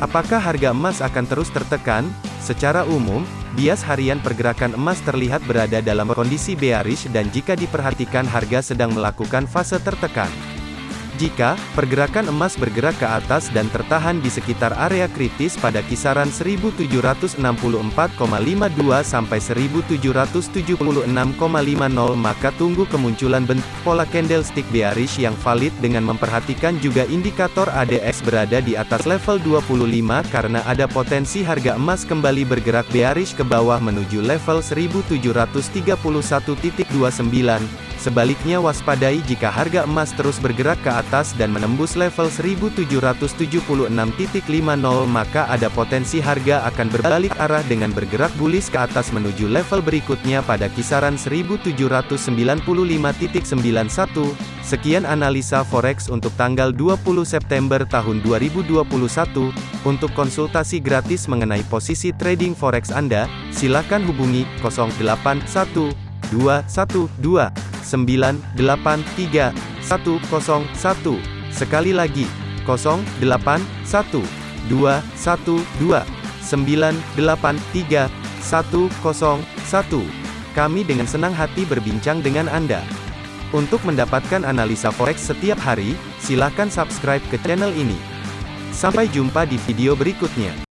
Apakah harga emas akan terus tertekan? Secara umum, bias harian pergerakan emas terlihat berada dalam kondisi bearish dan jika diperhatikan harga sedang melakukan fase tertekan. Jika pergerakan emas bergerak ke atas dan tertahan di sekitar area kritis pada kisaran 1764,52 sampai 1776,50 maka tunggu kemunculan bentuk pola candlestick bearish yang valid dengan memperhatikan juga indikator ADX berada di atas level 25 karena ada potensi harga emas kembali bergerak bearish ke bawah menuju level 1731.29 Sebaliknya waspadai jika harga emas terus bergerak ke atas dan menembus level 1776.50 maka ada potensi harga akan berbalik arah dengan bergerak bullish ke atas menuju level berikutnya pada kisaran 1795.91. Sekian analisa forex untuk tanggal 20 September tahun 2021. Untuk konsultasi gratis mengenai posisi trading forex Anda, silakan hubungi 081212 983 101. Sekali lagi, 081 212 983 101. Kami dengan senang hati berbincang dengan Anda. Untuk mendapatkan analisa forex setiap hari, silakan subscribe ke channel ini. Sampai jumpa di video berikutnya.